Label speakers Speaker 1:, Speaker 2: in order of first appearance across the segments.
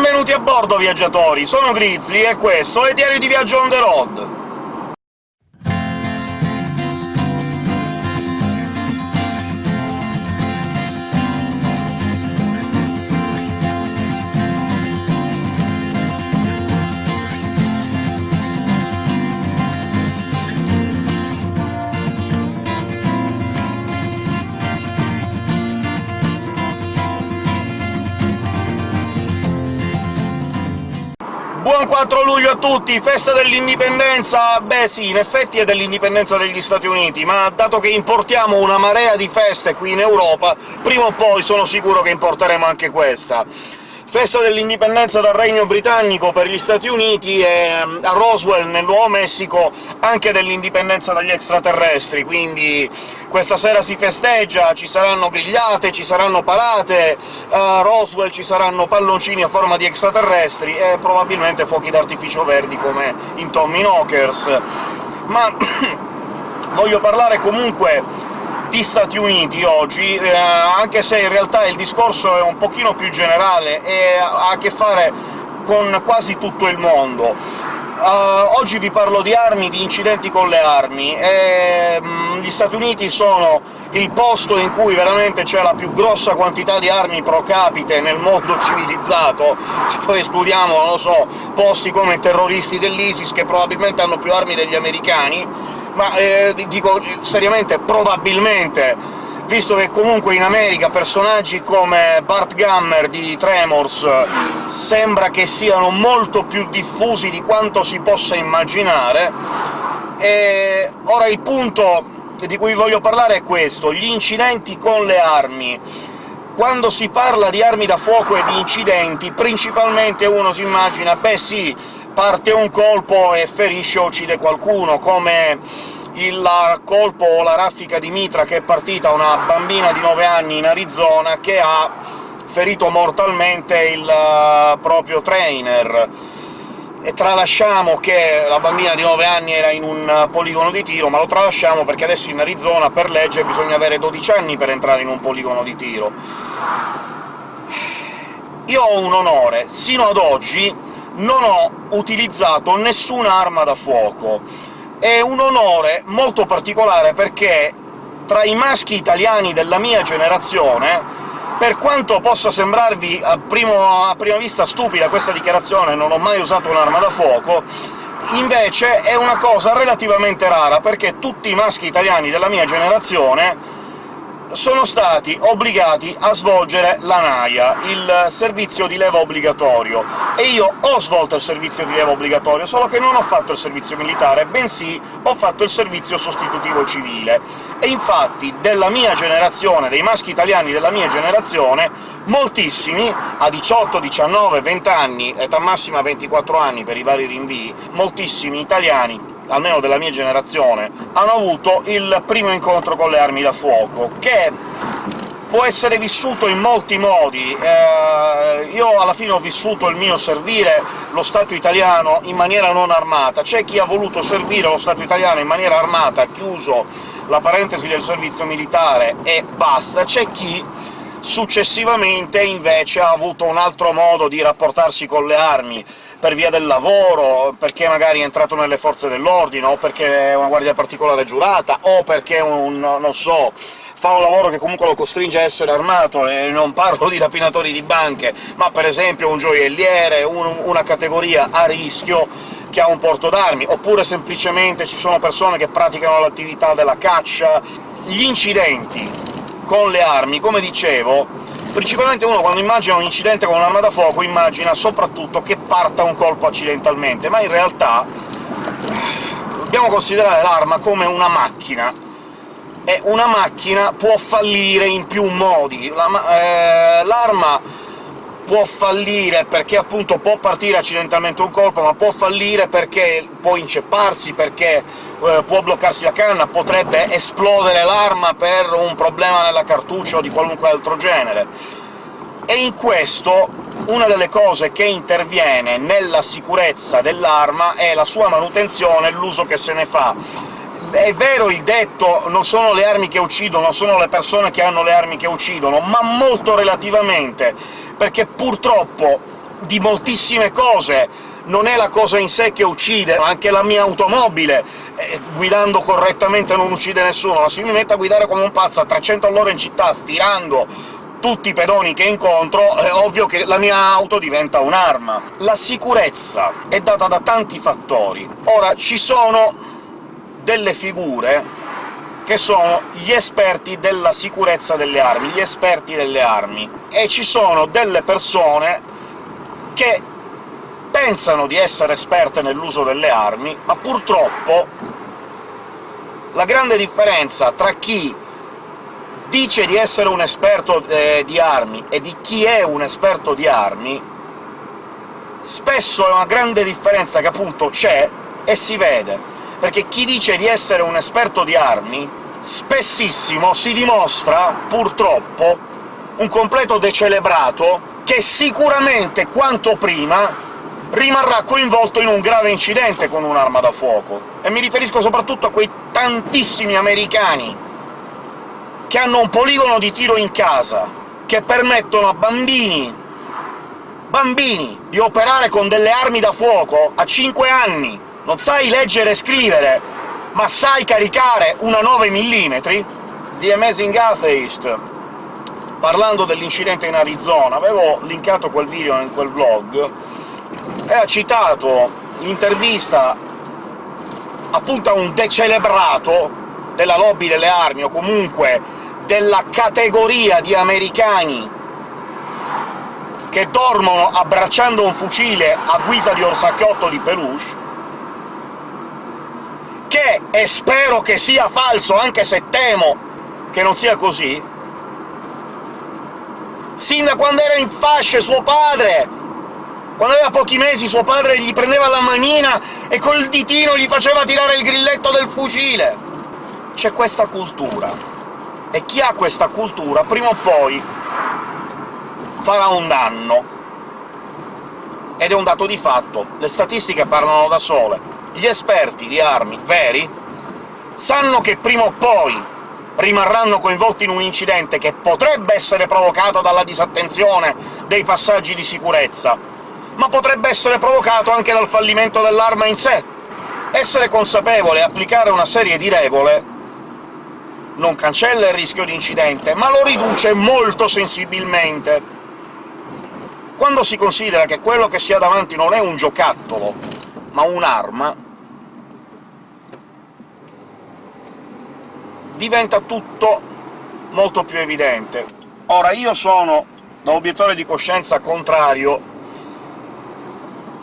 Speaker 1: benvenuti a bordo, viaggiatori! Sono Grizzly e questo è Diario di Viaggio on the road! 4 luglio a tutti! Festa dell'indipendenza! Beh sì, in effetti è dell'indipendenza degli Stati Uniti, ma dato che importiamo una marea di feste qui in Europa, prima o poi sono sicuro che importeremo anche questa. Festa dell'indipendenza dal Regno Britannico per gli Stati Uniti e a Roswell, nel Nuovo Messico, anche dell'indipendenza dagli extraterrestri, quindi questa sera si festeggia, ci saranno grigliate, ci saranno parate, a Roswell ci saranno palloncini a forma di extraterrestri e probabilmente fuochi d'artificio verdi come in Tommy Knockers. Ma voglio parlare comunque di Stati Uniti oggi, eh, anche se in realtà il discorso è un pochino più generale e ha a che fare con quasi tutto il mondo. Uh, oggi vi parlo di armi, di incidenti con le armi, e, um, gli Stati Uniti sono il posto in cui veramente c'è la più grossa quantità di armi pro capite nel mondo civilizzato, se poi escludiamo, non lo so, posti come terroristi dell'ISIS, che probabilmente hanno più armi degli americani, ma eh, dico seriamente probabilmente, visto che comunque in America personaggi come Bart Gummer di Tremors sembra che siano molto più diffusi di quanto si possa immaginare, e ora il punto di cui voglio parlare è questo, gli incidenti con le armi. Quando si parla di armi da fuoco e di incidenti, principalmente uno si immagina «beh sì, parte un colpo e ferisce o uccide qualcuno», come il colpo o la raffica di mitra che è partita una bambina di 9 anni in Arizona che ha ferito mortalmente il uh, proprio trainer. E tralasciamo che la bambina di 9 anni era in un poligono di tiro, ma lo tralasciamo perché adesso in Arizona per legge bisogna avere 12 anni per entrare in un poligono di tiro. Io ho un onore, sino ad oggi non ho utilizzato nessuna arma da fuoco, è un onore molto particolare perché tra i maschi italiani della mia generazione, per quanto possa sembrarvi a, primo, a prima vista stupida questa dichiarazione, non ho mai usato un'arma da fuoco, invece è una cosa relativamente rara, perché tutti i maschi italiani della mia generazione sono stati obbligati a svolgere la NAIA, il servizio di leva obbligatorio, e io ho svolto il servizio di leva obbligatorio, solo che non ho fatto il servizio militare, bensì ho fatto il servizio sostitutivo civile. E infatti della mia generazione, dei maschi italiani della mia generazione, moltissimi, a 18, 19, 20 anni, età massima 24 anni per i vari rinvii, moltissimi italiani almeno della mia generazione, hanno avuto il primo incontro con le armi da fuoco, che può essere vissuto in molti modi. Eh, io alla fine ho vissuto il mio servire lo Stato italiano in maniera non armata. C'è chi ha voluto servire lo Stato italiano in maniera armata, chiuso la parentesi del servizio militare e basta, c'è chi successivamente invece ha avuto un altro modo di rapportarsi con le armi, per via del lavoro, perché magari è entrato nelle forze dell'ordine, o perché è una guardia particolare giurata, o perché un... non so fa un lavoro che comunque lo costringe a essere armato, e non parlo di rapinatori di banche, ma per esempio un gioielliere, un, una categoria a rischio che ha un porto d'armi, oppure semplicemente ci sono persone che praticano l'attività della caccia. Gli incidenti con le armi, come dicevo, Principalmente uno, quando immagina un incidente con un'arma da fuoco, immagina soprattutto che parta un colpo accidentalmente, ma in realtà dobbiamo considerare l'arma come una macchina, e una macchina può fallire in più modi. L'arma eh, può fallire perché appunto può partire accidentalmente un colpo, ma può fallire perché può incepparsi, perché eh, può bloccarsi la canna, potrebbe esplodere l'arma per un problema nella cartuccia o di qualunque altro genere. E in questo una delle cose che interviene nella sicurezza dell'arma è la sua manutenzione e l'uso che se ne fa è vero il detto «non sono le armi che uccidono, sono le persone che hanno le armi che uccidono», ma molto relativamente, perché purtroppo di moltissime cose, non è la cosa in sé che uccide, anche la mia automobile, eh, guidando correttamente non uccide nessuno, ma se mi metto a guidare come un pazzo a 300 all'ora in città, stirando tutti i pedoni che incontro, è ovvio che la mia auto diventa un'arma. La sicurezza è data da tanti fattori. Ora, ci sono delle figure che sono gli esperti della sicurezza delle armi, gli esperti delle armi, e ci sono delle persone che pensano di essere esperte nell'uso delle armi, ma purtroppo la grande differenza tra chi dice di essere un esperto eh, di armi e di chi è un esperto di armi, spesso è una grande differenza che appunto c'è e si vede, perché chi dice di essere un esperto di armi spessissimo si dimostra, purtroppo, un completo decelebrato che sicuramente, quanto prima, rimarrà coinvolto in un grave incidente con un'arma da fuoco. E mi riferisco soprattutto a quei tantissimi americani che hanno un poligono di tiro in casa, che permettono a bambini bambini di operare con delle armi da fuoco a 5 anni. Non sai leggere e scrivere, ma sai caricare una 9 mm? The Amazing Atheist, parlando dell'incidente in Arizona, avevo linkato quel video in quel vlog, e ha citato l'intervista appunto a un decelebrato della lobby delle armi, o comunque della categoria di americani che dormono abbracciando un fucile a guisa di orsacchiotto di peluche, che, e spero che sia falso, anche se temo che non sia così, sin da quando era in fasce suo padre quando aveva pochi mesi suo padre gli prendeva la manina e col ditino gli faceva tirare il grilletto del fucile! C'è questa cultura e chi ha questa cultura prima o poi farà un danno. Ed è un dato di fatto, le statistiche parlano da sole. Gli esperti di armi veri sanno che prima o poi rimarranno coinvolti in un incidente che potrebbe essere provocato dalla disattenzione dei passaggi di sicurezza, ma potrebbe essere provocato anche dal fallimento dell'arma in sé. Essere consapevole e applicare una serie di regole non cancella il rischio di incidente, ma lo riduce molto sensibilmente. Quando si considera che quello che si ha davanti non è un giocattolo, ma un'arma, diventa tutto molto più evidente. Ora, io sono, da obiettore di coscienza, contrario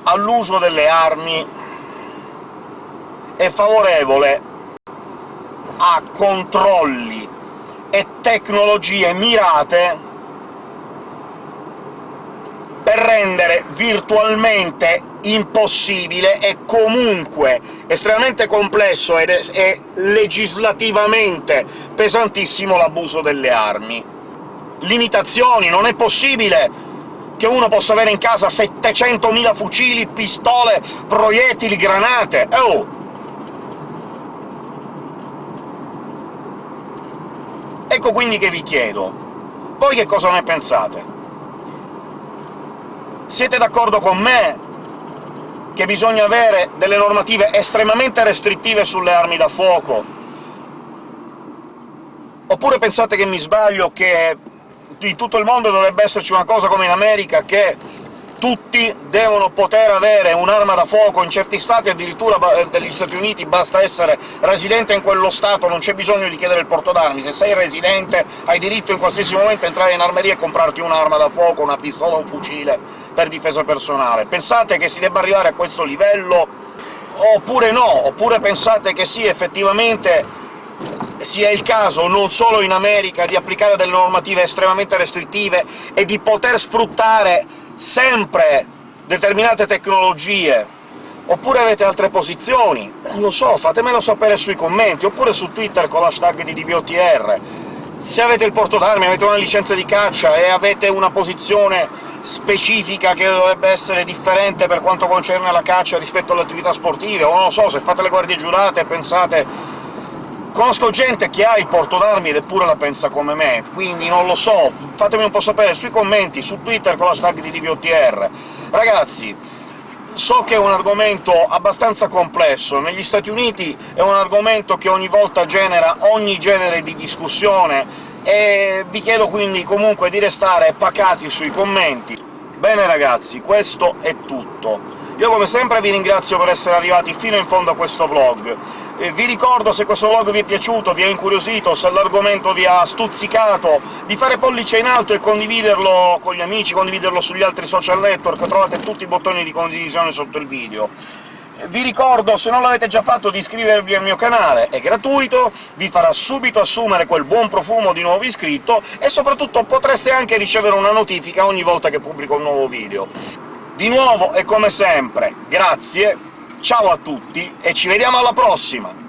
Speaker 1: all'uso delle armi e favorevole a controlli e tecnologie mirate per rendere virtualmente impossibile e comunque estremamente complesso ed e legislativamente pesantissimo l'abuso delle armi. Limitazioni, non è possibile che uno possa avere in casa 700.000 fucili, pistole, proiettili, granate! Oh! Ecco quindi che vi chiedo, voi che cosa ne pensate? Siete d'accordo con me che bisogna avere delle normative estremamente restrittive sulle armi da fuoco? Oppure pensate che mi sbaglio, che in tutto il mondo dovrebbe esserci una cosa come in America, che tutti devono poter avere un'arma da fuoco, in certi stati addirittura degli Stati Uniti basta essere residente in quello Stato, non c'è bisogno di chiedere il porto d'armi, se sei residente hai diritto in qualsiasi momento a entrare in armeria e comprarti un'arma da fuoco, una pistola o un fucile per difesa personale. Pensate che si debba arrivare a questo livello? Oppure no? Oppure pensate che sì, effettivamente sia il caso, non solo in America, di applicare delle normative estremamente restrittive e di poter sfruttare sempre determinate tecnologie, oppure avete altre posizioni, non lo so, fatemelo sapere sui commenti, oppure su Twitter con l'hashtag di DVOTR. Se avete il porto d'armi, avete una licenza di caccia e avete una posizione specifica che dovrebbe essere differente per quanto concerne la caccia rispetto alle attività sportive, o non lo so, se fate le guardie giurate e pensate Conosco gente che ha il porto d'armi ed eppure la pensa come me, quindi non lo so, fatemi un po' sapere sui commenti, su Twitter con l'hashtag di DVOTR. Ragazzi, so che è un argomento abbastanza complesso, negli Stati Uniti è un argomento che ogni volta genera ogni genere di discussione, e vi chiedo quindi comunque di restare pacati sui commenti. Bene ragazzi, questo è tutto. Io come sempre vi ringrazio per essere arrivati fino in fondo a questo vlog. E vi ricordo, se questo vlog vi è piaciuto, vi ha incuriosito, se l'argomento vi ha stuzzicato, di fare pollice in alto e condividerlo con gli amici, condividerlo sugli altri social network, trovate tutti i bottoni di condivisione sotto il video. Vi ricordo, se non l'avete già fatto, di iscrivervi al mio canale, è gratuito, vi farà subito assumere quel buon profumo di nuovo iscritto, e soprattutto potreste anche ricevere una notifica ogni volta che pubblico un nuovo video. Di nuovo, e come sempre, grazie, ciao a tutti e ci vediamo alla prossima!